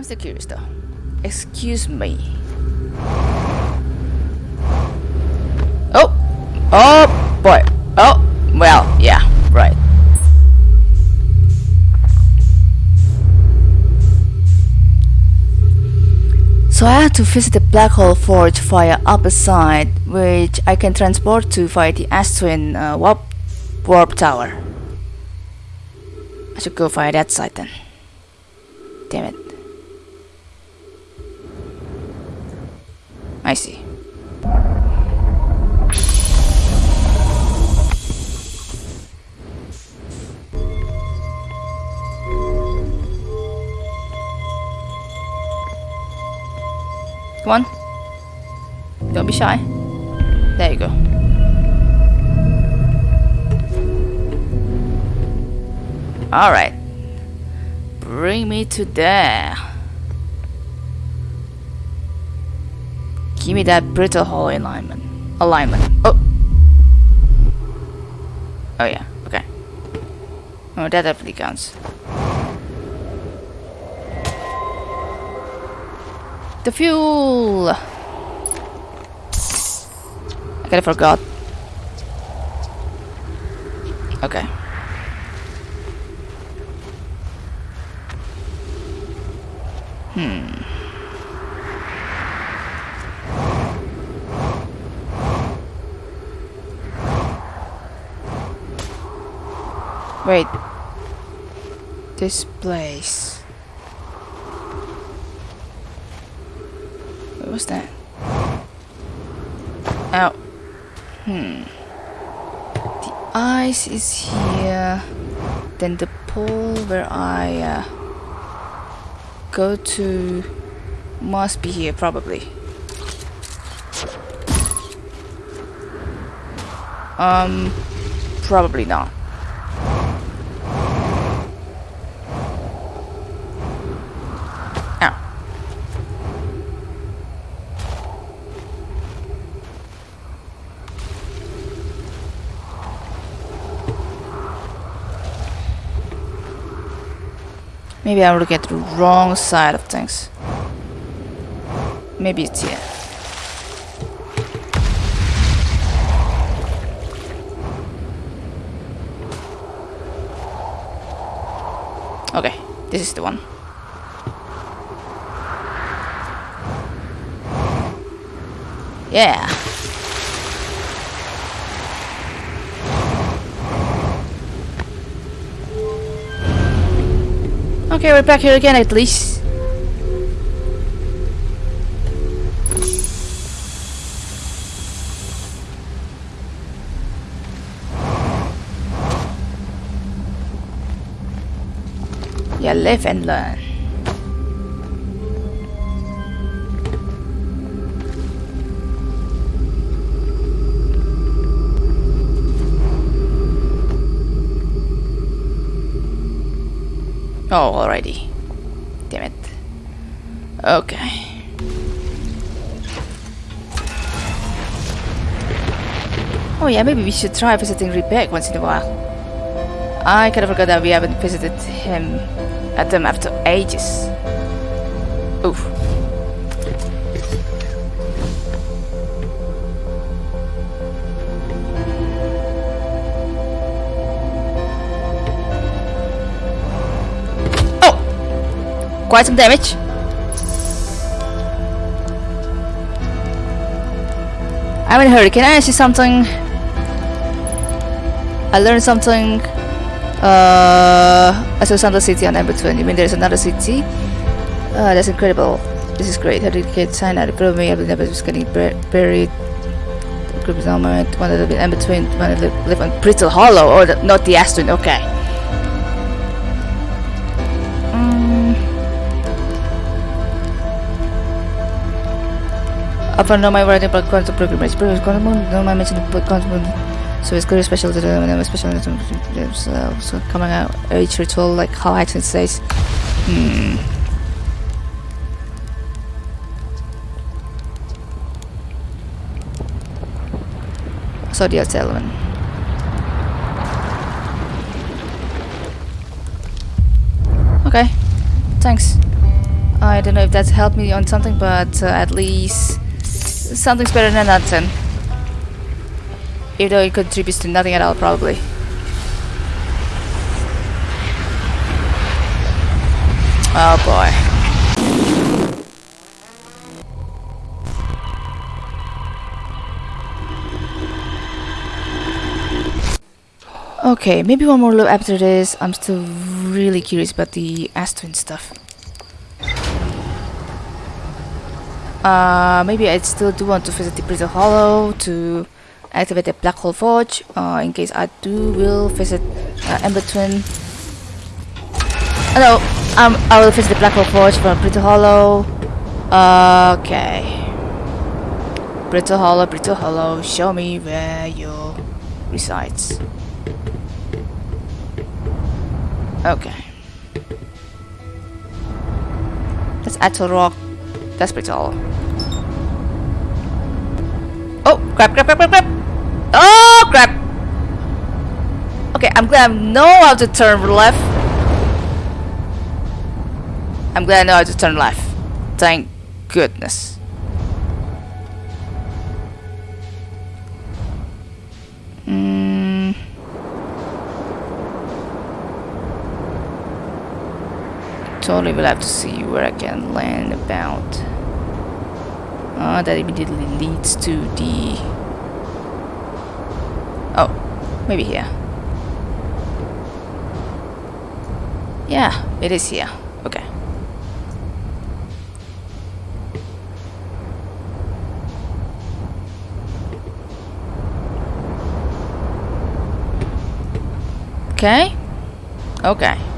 I'm still curious though. Excuse me. Oh! Oh boy. Oh, well, yeah, right. So I had to visit the Black Hole Forge via upper side, which I can transport to via the Ash Twin uh, warp, warp Tower. I should go via that side then. Damn it. I see. Come on. Don't be shy. There you go. Alright. Bring me to there. Give me that brittle hull alignment. Alignment. Oh. Oh yeah. Okay. Oh, that definitely counts. The fuel. I kind of forgot. Okay. Hmm. Wait. This place. What was that? Ow. Hmm. The ice is here. Then the pool where I uh, go to must be here probably. Um, probably not. Maybe I will get the wrong side of things. Maybe it's here. Okay, this is the one. Yeah. Okay, we're back here again at least. Yeah, live and learn. Oh, already. Damn it. Okay. Oh yeah, maybe we should try visiting Riebeck once in a while. I kind of forgot that we haven't visited him at them after ages. Oof. Quite some damage. I'm in a hurry. Can I ask you something? I learned something. Uh, I saw another city on number 20. You mean there's another city? Uh, that's incredible. This is great. How did signed out? Follow me. I've never was getting bur buried. The group is my one that in between. One that live on Brittle Hollow, or the, not the Ash Twin. Okay. Found out my writing about quantum programmers. Quantum, no, I mentioned the quantum. So it's very special to them special themselves. So coming out each ritual like how Action says. Hmm. So the element. Okay. Thanks. I don't know if that's helped me on something, but uh, at least something's better than nothing. Even though it contributes to nothing at all, probably. Oh boy. Okay, maybe one more look after this. I'm still really curious about the Ash Twin stuff. Uh, maybe I still do want to visit the Brittle Hollow to activate the Black Hole Forge. Uh, in case I do, will visit uh, Ember Twin. No, um, I will visit the Black Hole Forge from Brittle Hollow. okay. Brittle Hollow, Brittle Hollow, show me where you resides. Okay. That's Attlerock. That's pretty tall. Oh, crap, crap, crap, crap, crap! Oh, crap! Okay, I'm glad I know how to turn left. I'm glad I know how to turn left. Thank goodness. Totally will have to see where I can land about. Uh, that immediately leads to the... Oh, maybe here. Yeah, it is here. Okay. Okay. Okay.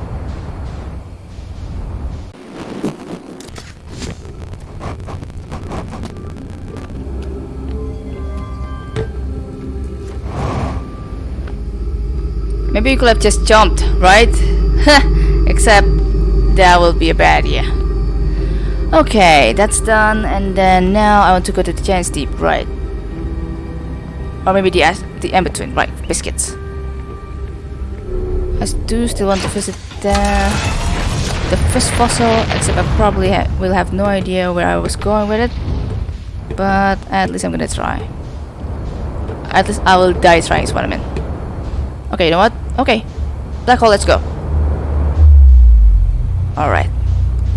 Maybe you could have just jumped, right? Except that will be a bad idea. Okay, that's done, and then now I want to go to the Giant's Deep, right? Or maybe the the Twin, right? Biscuits. I do still want to visit the the first fossil, except I probably ha will have no idea where I was going with it. But at least I'm gonna try. At least I will die trying is what I mean. Okay, you know what? Okay. Black hole, let's go. Alright.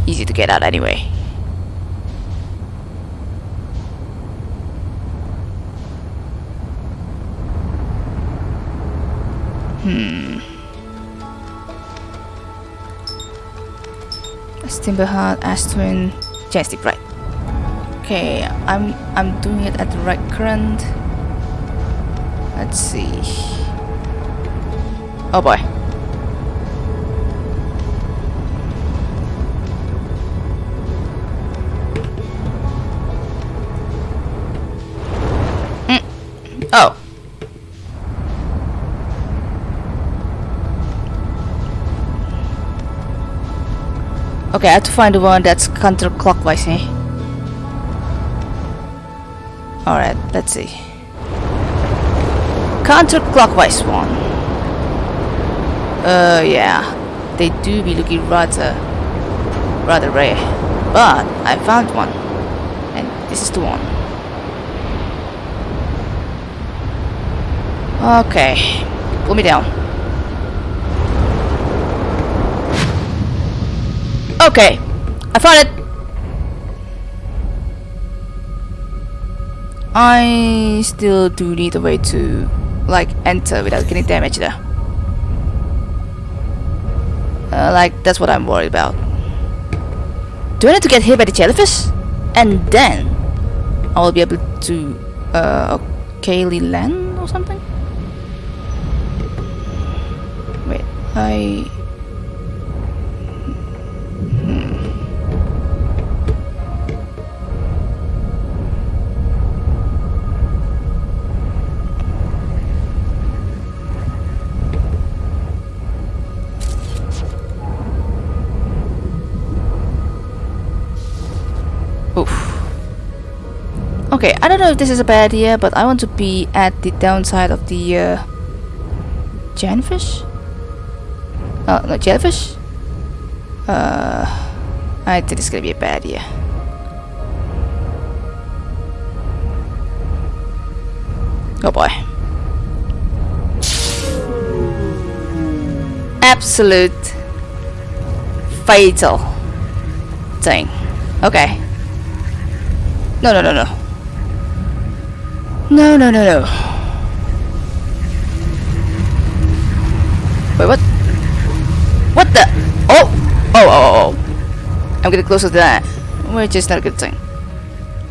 Easy to get out anyway. Hmm. Timberheart, Ash Twin, Jestik, right. Okay, I'm I'm doing it at the right current. Let's see. Oh boy. Mm. Oh. Okay, I have to find the one that's counterclockwise, eh? Alright, let's see. Counterclockwise one. Uh, yeah. They do be looking rather, rather rare. But I found one. And this is the one. Okay. Pull me down. Okay. I found it! I still do need a way to like enter without getting damaged there. Uh, like, that's what I'm worried about. Do I need to get hit by the jellyfish? And then I will be able to uh, okayly land or something? Wait, I... Okay, I don't know if this is a bad idea, but I want to be at the downside of the uh, jellyfish. Oh, no, jellyfish? Uh, I think it's gonna be a bad idea. Oh boy. Absolute fatal thing. Okay. No, no, no, no. No, no, no, no. Wait, what? What the? Oh! Oh, oh, oh. I'm getting closer to that. Which is not a good thing.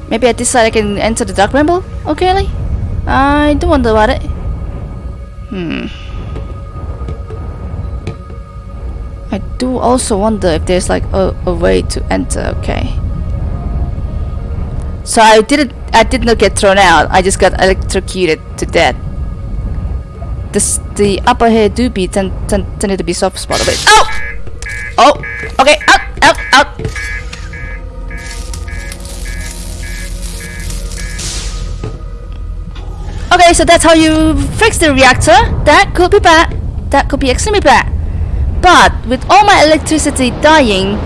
Maybe at this side I can enter the Dark Bramble? Okay, I do wonder about it. Hmm. I do also wonder if there's like a, a way to enter, okay. So I didn't I did not get thrown out, I just got electrocuted to death. This, the upper here do be tend, tend, tended to be soft spot of it. Oh! Oh! Okay, out! Out! Out! Okay, so that's how you fix the reactor. That could be bad. That could be extremely bad. But with all my electricity dying,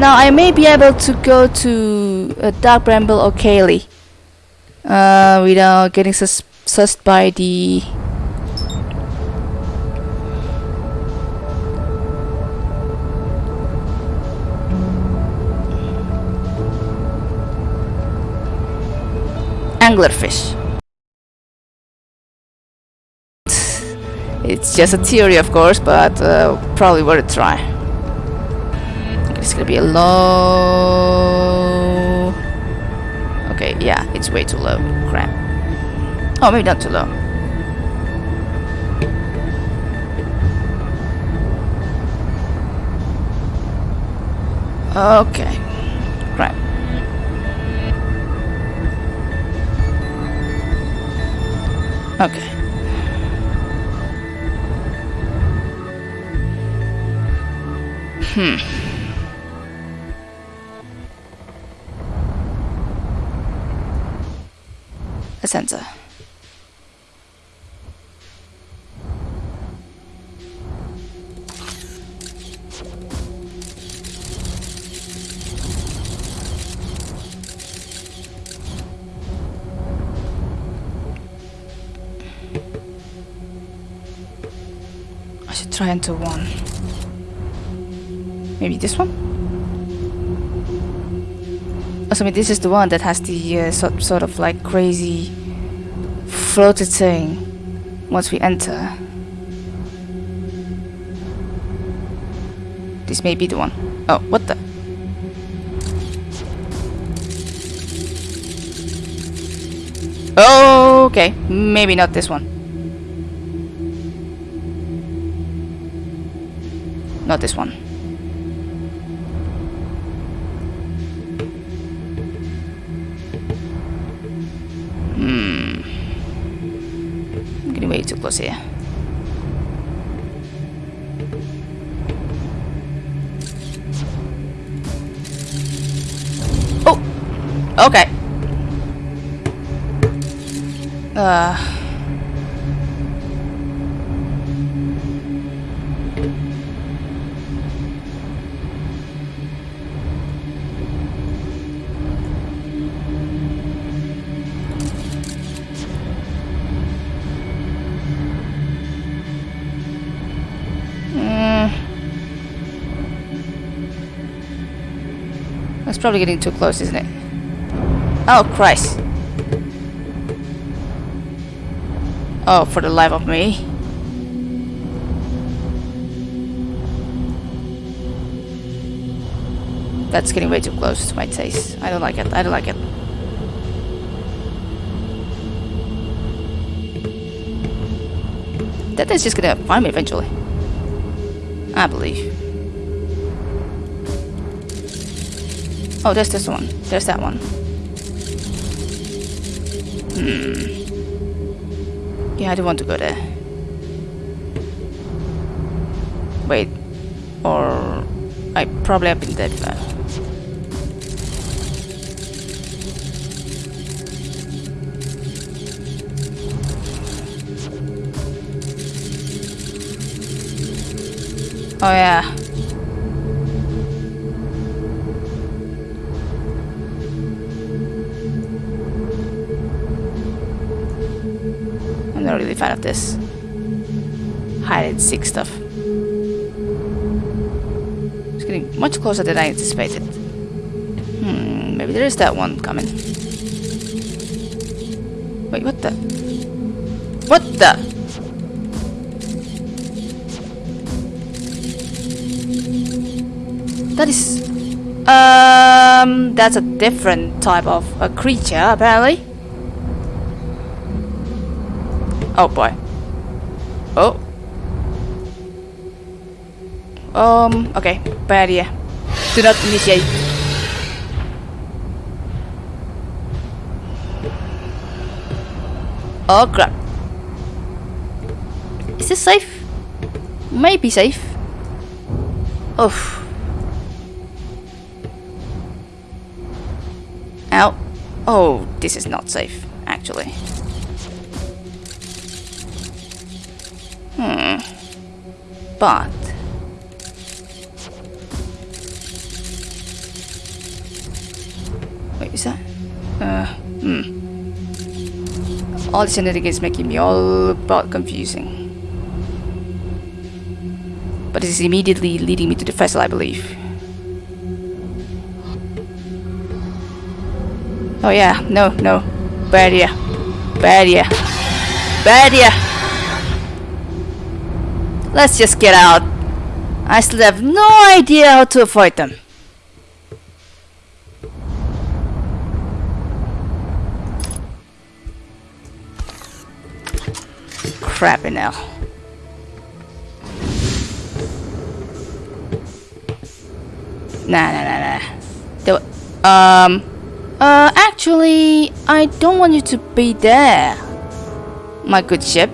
now I may be able to go to a Dark Bramble or Kaylee uh, without getting sus sussed by the anglerfish. It's just a theory, of course, but uh, probably worth a try. It's gonna be a low. Okay, yeah, it's way too low. Crap. Oh, maybe not too low. Okay. Crap. Okay. Hmm. A sensor. I should try enter one. Maybe this one? Oh, so I mean, this is the one that has the uh, sort, sort of like crazy floated thing once we enter. This may be the one. Oh, what the? Okay. Maybe not this one. Not this one. Okay. Uh... Mm. That's probably getting too close, isn't it? Oh, Christ. Oh, for the life of me. That's getting way too close to my taste. I don't like it. I don't like it. That is just gonna find me eventually. I believe. Oh, there's this one. There's that one. Hmm. Yeah, I don't want to go there. Wait. Or... I probably have been there before. Oh yeah. Closer than I anticipated. Hmm, maybe there is that one coming. Wait, what the? What the? That is... Um, that's a different type of a creature, apparently. Oh boy. Oh. Um, okay, bad idea. Do not initiate. Oh crap. Is this safe? Maybe safe. Oof. Ow. Oh, this is not safe, actually. Hmm. But... Uh, hmm. All this genetic is making me all about confusing. But it is immediately leading me to the vessel, I believe. Oh yeah, no, no. Bad idea. Bad idea. Bad idea. Let's just get out. I still have no idea how to avoid them. Crappy now. Nah, nah, nah, nah. Do um, uh, actually, I don't want you to be there, my good ship.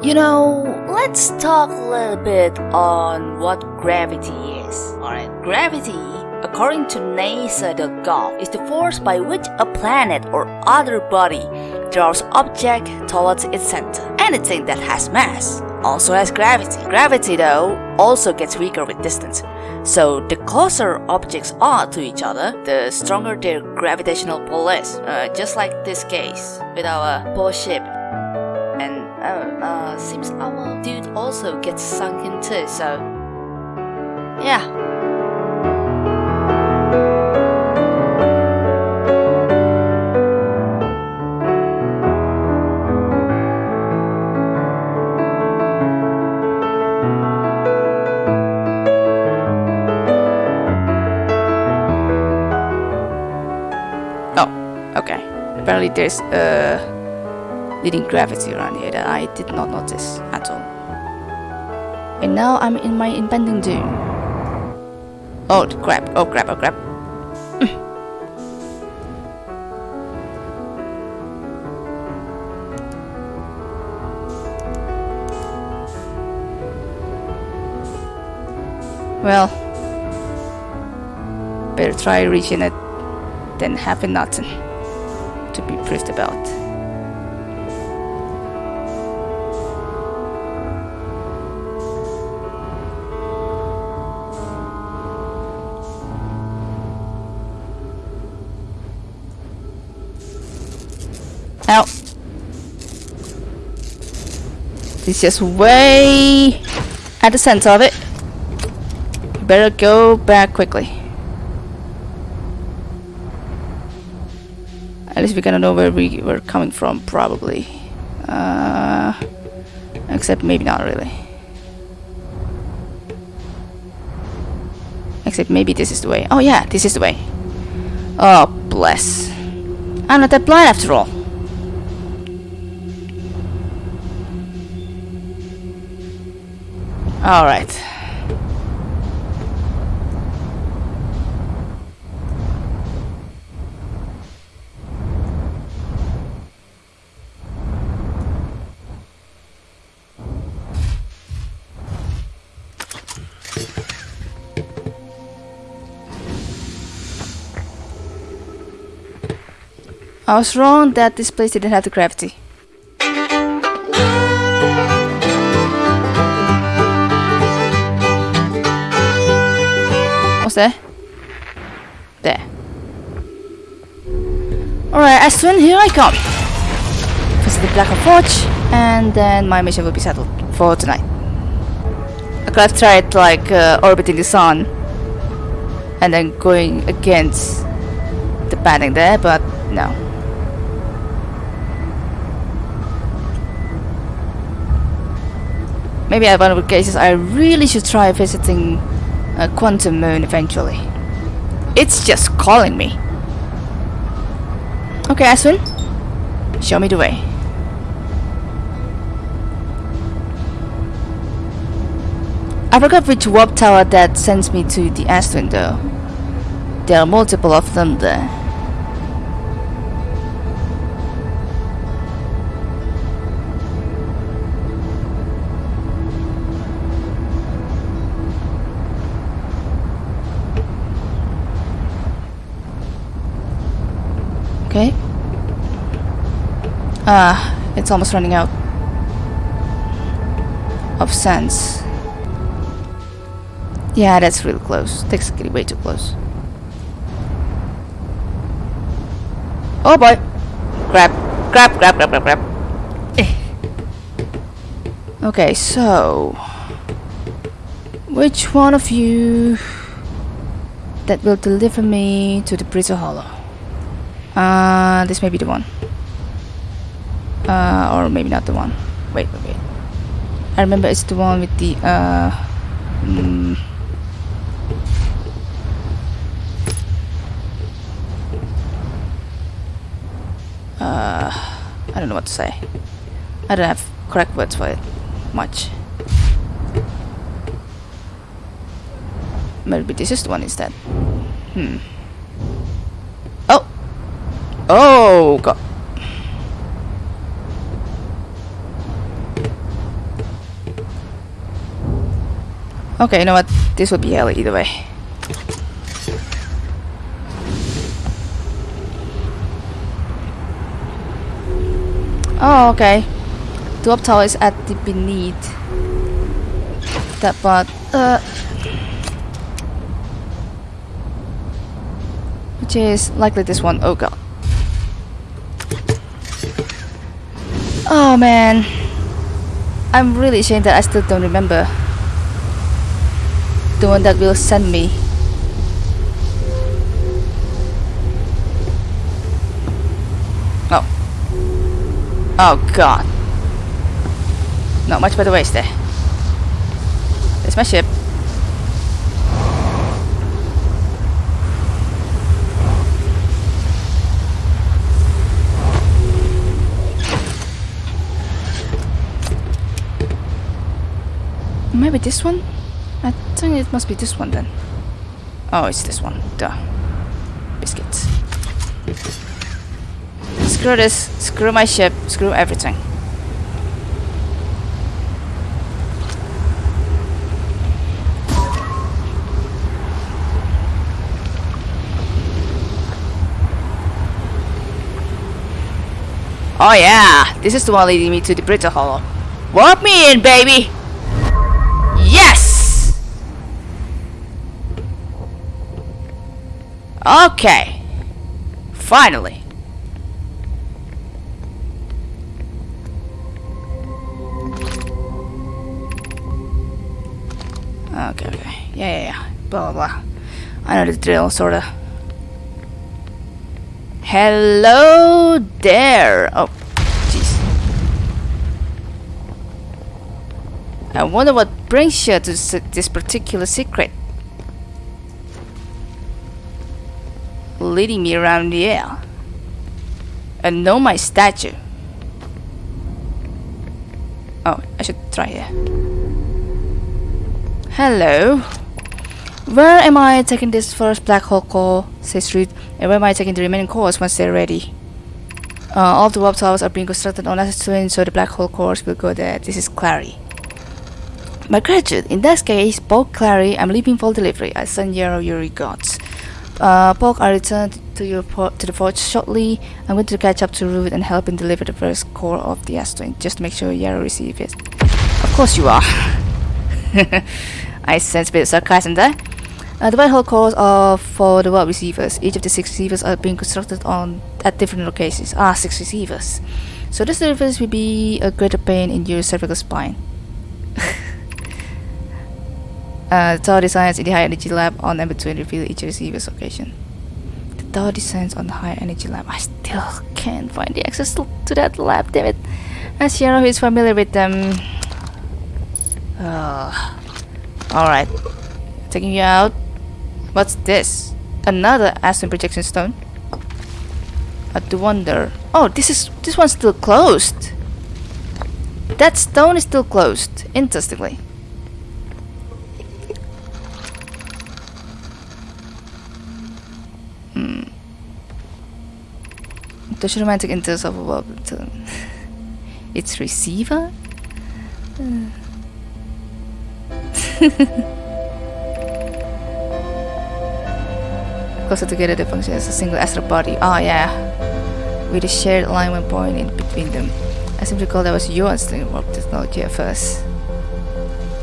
You know, let's talk a little bit on what gravity is. Alright, gravity, according to NASA, the NASA.gov, is the force by which a planet or other body draws object towards its center. Anything that has mass also has gravity. Gravity, though, also gets weaker with distance. So the closer objects are to each other, the stronger their gravitational pull is. Uh, just like this case with our poor ship. And uh, uh, seems our dude also gets sunk in too, so yeah. Apparently there's uh, a leading gravity around here that I did not notice at all. And now I'm in my impending doom. Oh crap, oh crap, oh crap. well, better try reaching it than having nothing to be proved about. Now, it's just way at the center of it. Better go back quickly. At least we're gonna know where we were coming from, probably. Uh, except maybe not really. Except maybe this is the way. Oh yeah, this is the way. Oh, bless. I'm not that blind after all. Alright. I was wrong that this place didn't have the gravity. What's that? There. Alright, as soon here I come. Visit the Black Hole Forge, and then my mission will be settled for tonight. I could have tried like uh, orbiting the sun and then going against the padding there, but no. Maybe at one of the cases I really should try visiting a quantum moon eventually. It's just calling me. Okay, Ash Twin. Show me the way. I forgot which warp tower that sends me to the Ash Twin though. There are multiple of them there. Ah, it's almost running out of sense. Yeah, that's real close. Technically way too close. Oh boy! Grab, grab, grab, grab, grab, grab. Eh. Okay, so which one of you that will deliver me to the Brittle Hollow? Uh, this may be the one. Uh, or maybe not the one. Wait, wait, wait. I remember it's the one with the, uh... Mm, uh, I don't know what to say. I don't have correct words for it. Much. Maybe this is the one instead. Hmm. Oh! Oh, God. Okay, you know what? This will be hell either way. Oh, okay. The tower is at the beneath that part. Uh, which is likely this one. Oh god. Oh man. I'm really ashamed that I still don't remember the one that will send me. Oh. Oh god. Not much better ways there. There's my ship. Maybe this one? Think it must be this one then. Oh, it's this one. Duh. Biscuits. Screw this. Screw my ship. Screw everything. Oh yeah, this is the one leading me to the Brittle Hollow. Walk me in, baby! Okay. Finally. Okay, okay. Yeah, yeah, yeah. Blah, blah, blah. I know the drill, sorta. Hello there! Oh, jeez. I wonder what brings you to this particular secret. Leading me around the air. And know my statue. Oh, I should try here. Hello. Where am I taking this first black hole core, says Reed, and where am I taking the remaining cores once they're ready? Uh, all the warp towers are being constructed on Ash Twin, so the black hole cores will go there. This is Clary. My gratitude, in that case, Poke Clary, I'm leaving for delivery. I send Yarrow your regards. Uh, Poke, I return to your to the forge shortly. I'm going to catch up to Root and help him deliver the first core of the Ash Twin, just to make sure Yarrow receives it. Of course you are. I sense a bit of sarcasm there. Uh, the white hole cores are for the warp receivers. Each of the six receivers are being constructed on at different locations. Ah, six receivers. So this surface will be a greater pain in your cervical spine. uh, the tower designs in the high energy lab on number 20 reveal each receiver's location. The tower designs on the high energy lab. I still can't find the access to, that lab, damn it. As Shiro is familiar with them. Uh, Alright. Taking you out. What's this? Another Ash Twin projection stone? I do wonder. Oh, this is this one's still closed. That stone is still closed. Interestingly. The romantic interest of a its receiver. Uh. Closer together, they function as a single astral body. Oh yeah, with a shared alignment point in between them. I seem to recall that was your instinct warp technology at first.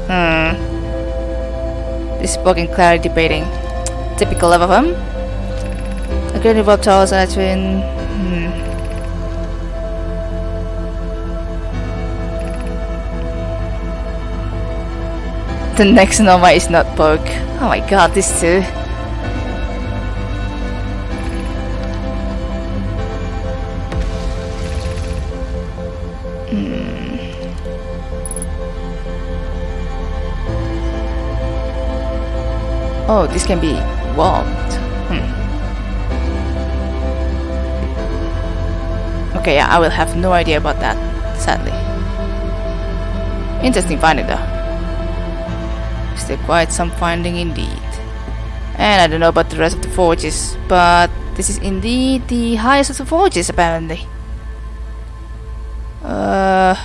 Hmm. This spoken clarity debating. Typical love of him. A great warp towers are twin. Hmm. The next Nova is not Poke. Oh my god, this too. Oh, this can be warped. Okay, yeah, I will have no idea about that, sadly. Interesting finding though. Still quite some finding indeed. And I don't know about the rest of the forges, but this is indeed the highest of the forges apparently. Uh,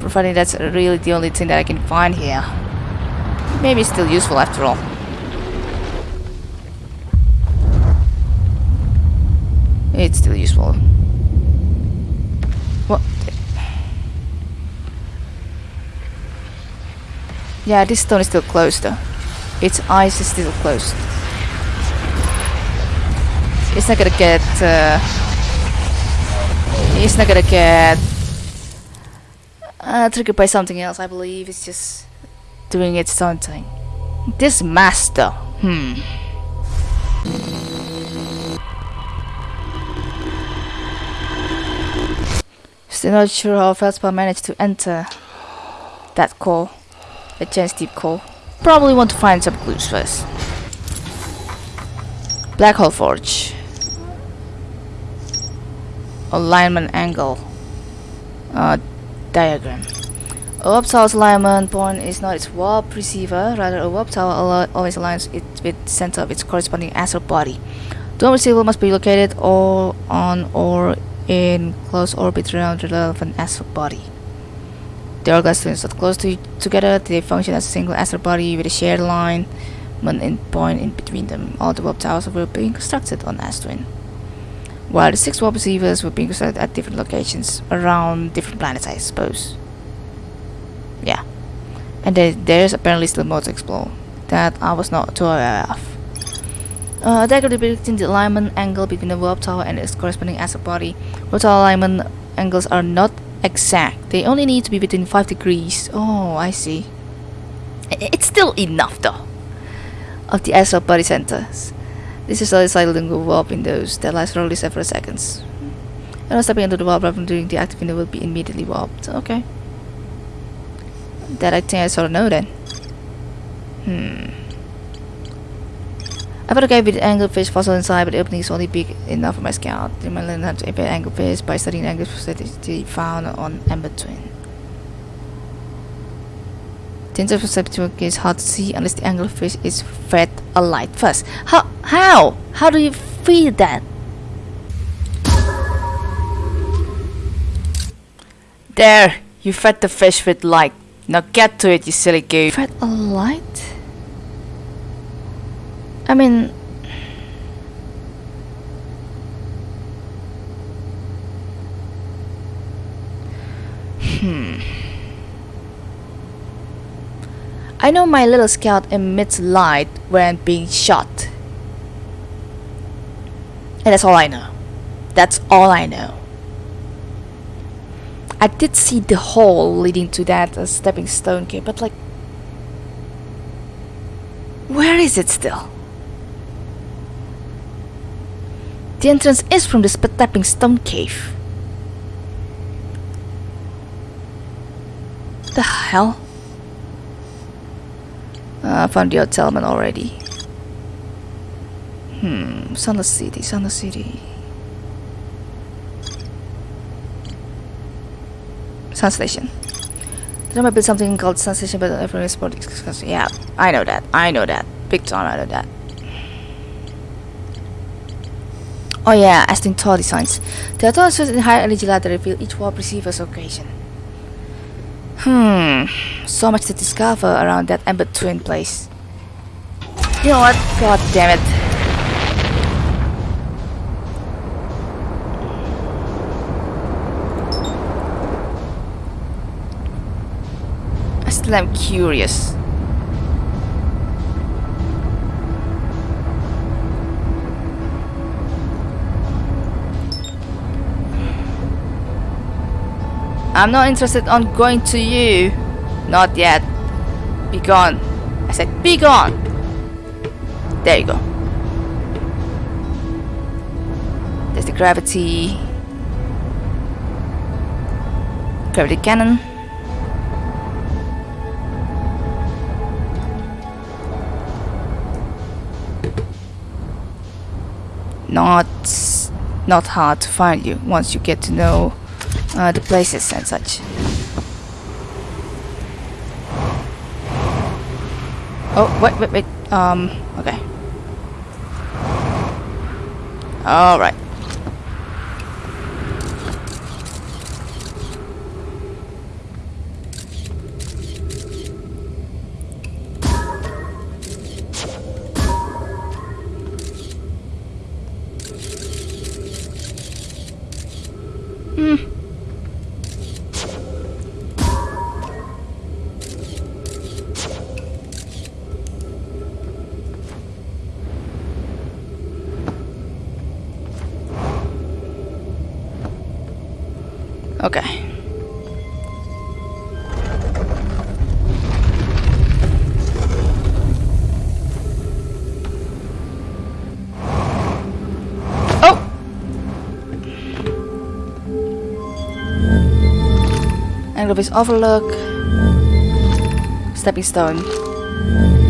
providing that's really the only thing that I can find here. Maybe it's still useful after all. It's still useful. What? Yeah, this stone is still closed though. Its eyes is still closed. It's not gonna get... Uh, it's not gonna get... Uh, triggered by something else, I believe. It's just doing its own thing. This master, hmm. Still not sure how Feldspar managed to enter that core, a giant deep call. Probably want to find some clues first. Black hole forge. Alignment angle. Uh, diagram. A warp tower's alignment point is not its warp receiver, rather a warp tower always aligns it with the center of its corresponding astral body. The receiver must be located or on or in close orbit around the relevant astral body. The hourglass twins are close to together, they function as a single astral body with a shared line alignment point in between them. All the warp towers were being constructed on Ash Twin. While the six warp receivers were being constructed at different locations around different planets, I suppose yeah and there's apparently still more to explore that I was not too aware of uh, diagram depicting the alignment angle between the warp tower and its corresponding astral body. Warp tower alignment angles are not exact. They only need to be within 5 degrees. Oh, I see. It's still enough though. Of the astral body centers. This is a slightly warp windows that last for only several seconds. And stepping into the warp during the active window will be immediately warped. Okay that I think I sort of know then. Hmm. I a guy with anglerfish fossil inside, but the opening is only big enough for my scout. I might learn how to invade anglerfish by studying anglerfish that found on Ember Twin. The interception is hard to see unless the anglerfish is fed a light first. How? How? How do you feed that? There! You fed the fish with light. Now get to it, you silly goof. Fed a light? I mean... Hmm... I know my little scout emits light when being shot. And that's all I know. That's all I know. I did see the hole leading to that uh, stepping stone cave, but like, where is it still? The entrance is from the stepping stone cave. The hell? Uh, I found the settlement already. Hmm, Sunless City, Sunless City. Sun Station. There might be something called Sun Station, but everyone is discussing. Yeah, I know that. I know that. Big time, I know that. Oh yeah, as in Tall designs. The authors in higher energy ladder reveal each wall receiver's occasion. Hmm, so much to discover around that Ember Twin place. You know what? God damn it. I still am curious. I'm not interested on going to you. Not yet. Be gone. I said be gone. There you go. There's the gravity. Gravity cannon. Not not hard to find you once you get to know uh, the places and such. Oh, wait, wait, wait. Um, okay. Alright. Anglerfish Overlook. Stepping Stone.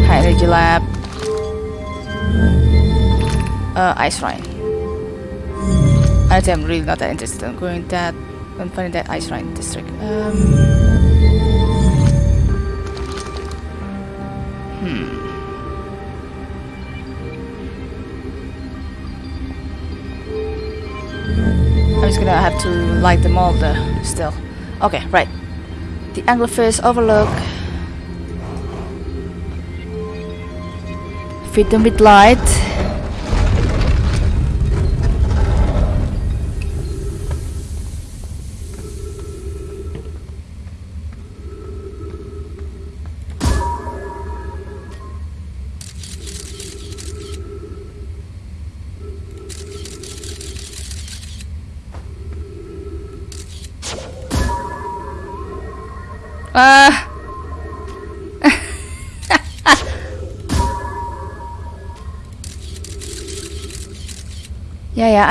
High Energy Lab. Uh, Ice Shrine. I am really not that interested in going that I'm finding that ice shrine district. Um, hmm. I'm just gonna have to light them all the still. Okay, right. The Anglerfish Overlook. Feed them with light.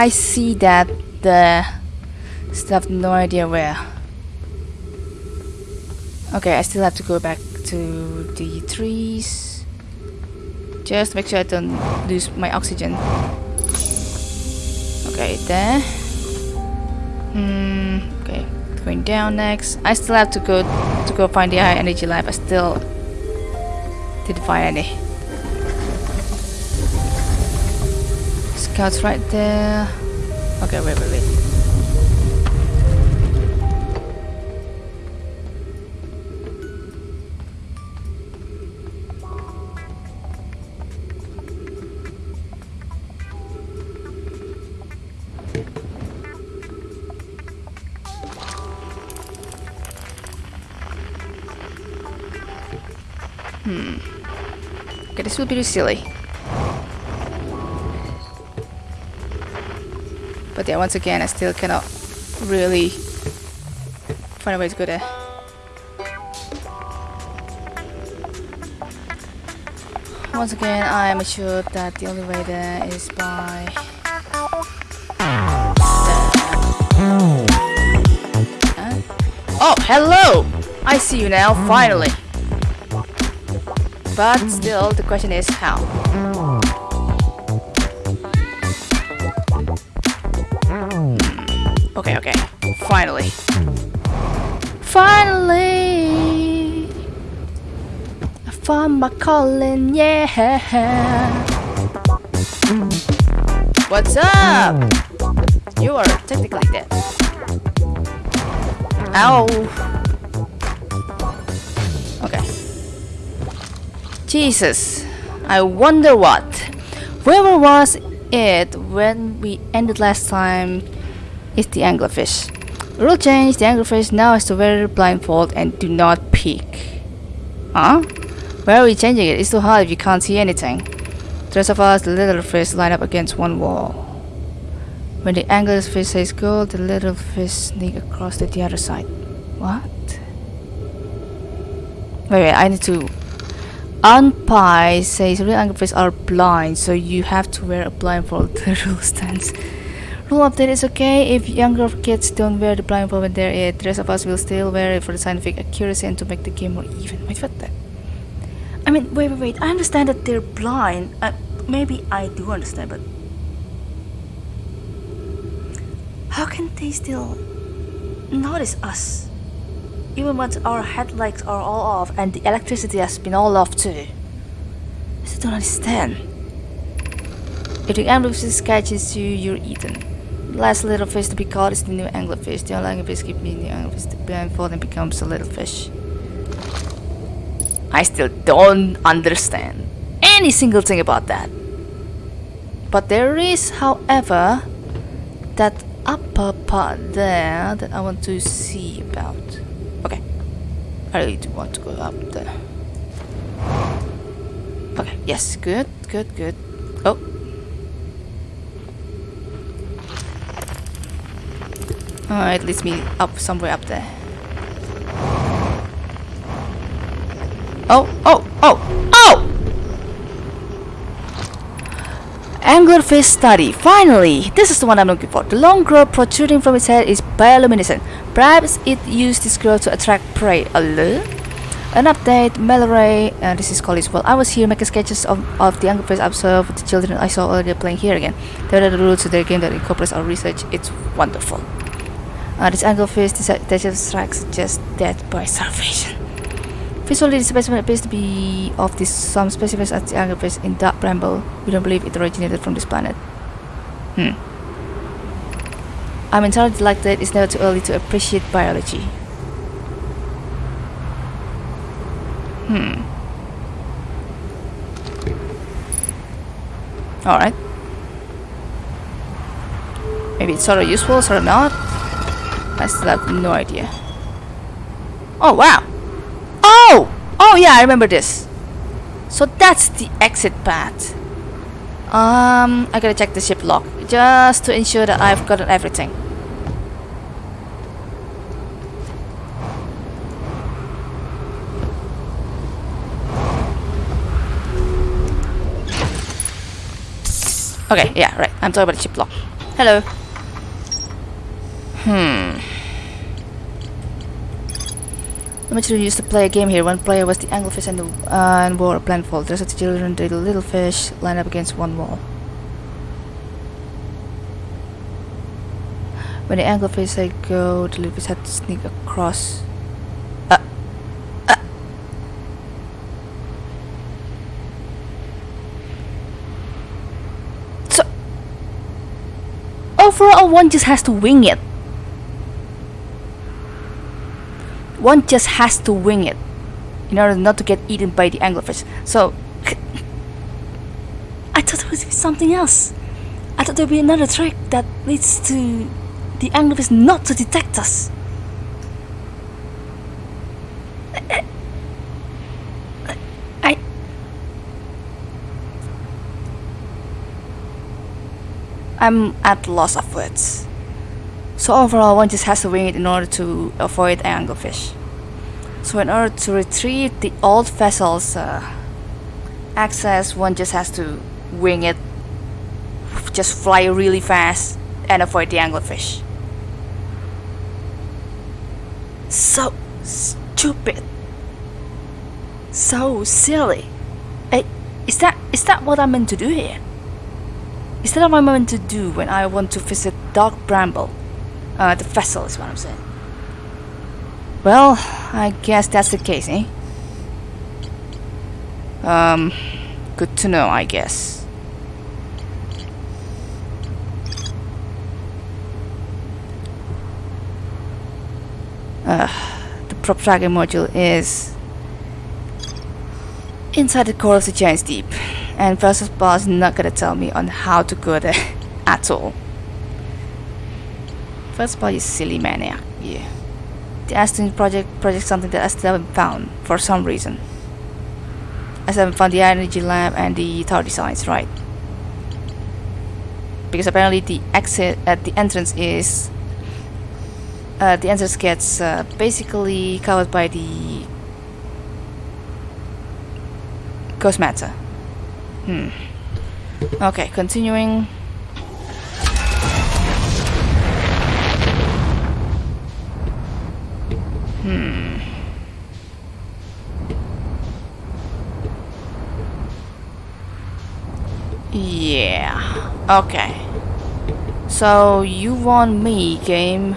I see that. The have no idea where. Okay, I still have to go back to the trees. Just make sure I don't lose my oxygen. Okay, there. Hmm. Okay, going down next. I still have to go to go find the high energy lab. I still didn't find any. scouts right there. Okay, wait, wait, wait. Hmm. Okay, this will be silly. But yeah, once again, I still cannot really find a way to go there. Once again, I am assured that the only way there is by... Oh, hello! I see you now, finally! But still, the question is how? Okay, okay. Finally. Finally! I found my calling, yeah! What's up? You are technically dead. Ow! Okay. Jesus, I wonder what. Where was it when we ended last time? Is the anglerfish. Rule change, the anglerfish now has to wear blindfold and do not peek. Huh? Where are we changing it? It's too hard if you can't see anything. The rest of us, the little fish, line up against one wall. When the anglerfish says go, the little fish sneak across to the other side. What? Wait, wait, I need to Unpie says real anglerfish are blind, so you have to wear a blindfold. The rule stands. Rule update is okay if younger kids don't wear the blindfold when they're it. The rest of us will still wear it for the scientific accuracy and to make the game more even. Wait, what the? I mean, wait, wait, wait. I understand that they're blind. Uh, maybe I do understand, but how can they still notice us? Even once our headlights are all off and the electricity has been all off too. I still don't understand. If the anglerfish catches you, you're eaten. Last little fish to be caught is the new anglerfish. The old anglerfish keep being the anglerfish. The blindfold and becomes a little fish. I still don't understand any single thing about that. But there is, however, that upper part there that I want to see about. Okay. I really do want to go up there. Okay, yes, good, good, good. Oh. Oh, it leads me up somewhere up there. Oh, oh, oh, oh! Anglerfish study. Finally! This is the one I'm looking for. The long growth protruding from its head is bioluminescent. Perhaps it used this growth to attract prey. Alert? An update, Mallory, uh, this is Collins. Well, I was here making sketches of, of the anglerfish I observed with the children I saw earlier playing here again. They are the rules of their game that incorporates our research. It's wonderful. Uh, this anglerfish detects tracks just dead by starvation. Visually, the specimen appears to be of this some specimens at the anglerfish in dark bramble. We don't believe it originated from this planet. Hmm. I'm entirely delighted it's never too early to appreciate biology. Hmm. Alright. Maybe it's sort of useful, sort of not. I still have no idea. Oh, wow! Oh! Oh yeah, I remember this. So that's the exit path. Um, I gotta check the ship log just to ensure that I've gotten everything. Okay, yeah, right. I'm talking about the ship log. Hello. Hmm. The material used to play a game here. One player was the anglerfish and, the, uh, and wore a blindfold. The rest of the children, little fish, lined up against one wall. When the anglerfish said go, the little fish had to sneak across. Uh, uh. So, overall, one just has to wing it. one just has to wing it in order not to get eaten by the anglerfish. So, I thought there would be something else. I thought there would be another trick that leads to the anglerfish not to detect us. I... I'm at loss of words. So overall, one just has to wing it in order to avoid anglerfish. So in order to retrieve the old vessel's uh, access, one just has to wing it, just fly really fast and avoid the anglerfish. So stupid. So silly. Hey, is that is that what I'm meant to do here? Is that what I'm meant to do when I want to visit Dark Bramble? Uh, the vessel is what I'm saying. Well, I guess that's the case, eh? Um, good to know, I guess. Uh, the probe tracking module is inside the core of the Giant's Deep, and Versus Boss is not gonna tell me on how to go there at all. First Boss is silly maniac, yeah. The Ash Twin project project something that I still haven't found for some reason. I still haven't found the energy lab and the tower designs, right? Because apparently the exit at the entrance is uh, the entrance gets uh, basically covered by the ghost matter. Hmm. Okay, continuing. Yeah. Okay. So you want me, game?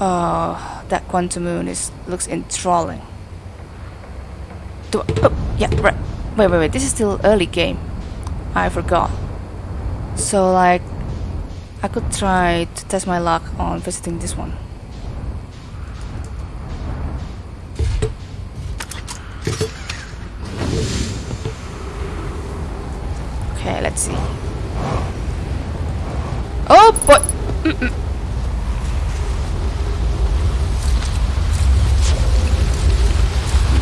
Oh, that quantum moon is looks enthralling. Do I, oh, yeah, right. Wait, wait, wait. This is still early game. I forgot. So like, I could try to test my luck on visiting this one. Okay, let's see. Oh boy! Mm -mm.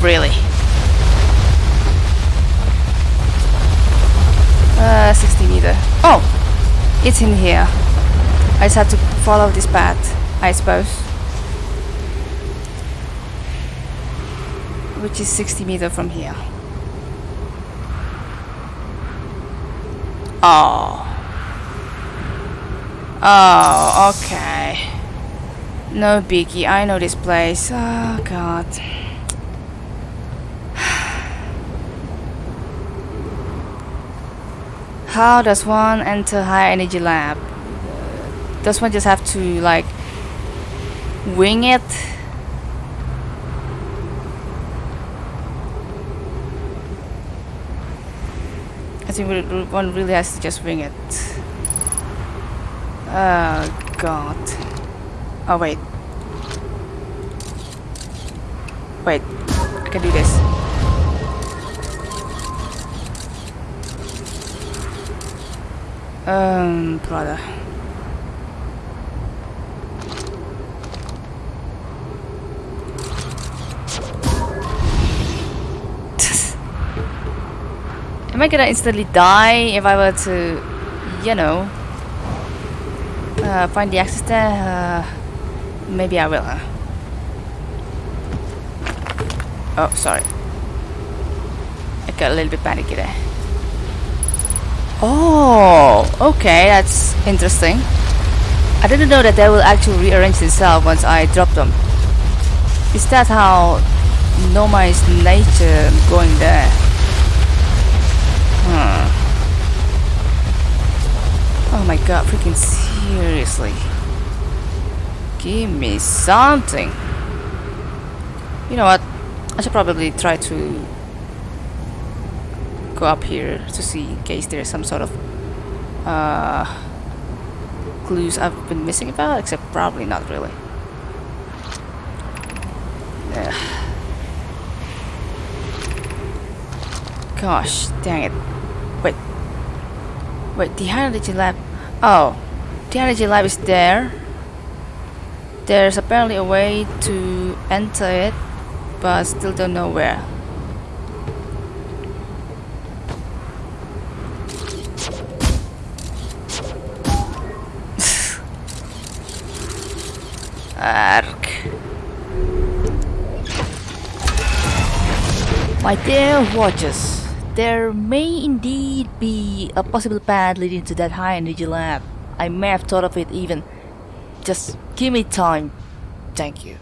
Really? Uh, 60 meter. Oh! In here. I just had to follow this path, I suppose. Which is 60 meter from here. Oh. Oh, okay. No biggie, I know this place. Oh, God. How does one enter high energy lab? Does one just have to like wing it? I think one really has to just wing it. Oh god. Oh wait. Wait, I can do this. Um, brother. Am I gonna instantly die if I were to, you know, uh, find the access there? Uh, maybe I will? Oh, sorry. I got a little bit panicky there. Oh, okay, that's interesting. I didn't know that they will actually rearrange itself once I drop them. Is that how Noma is nature going there? Hmm. Oh my god, freaking seriously. Give me something. You know what? I should probably try to go up here to see in case there's some sort of uh, clues I've been missing about, except probably not really. Ugh. Gosh, dang it. Wait. Wait, the energy lab. Oh, the energy lab is there. There's apparently a way to enter it, but still don't know where. My dear watchers, there may indeed be a possible path leading to that high energy lab. I may have thought of it even. Just give me time. Thank you.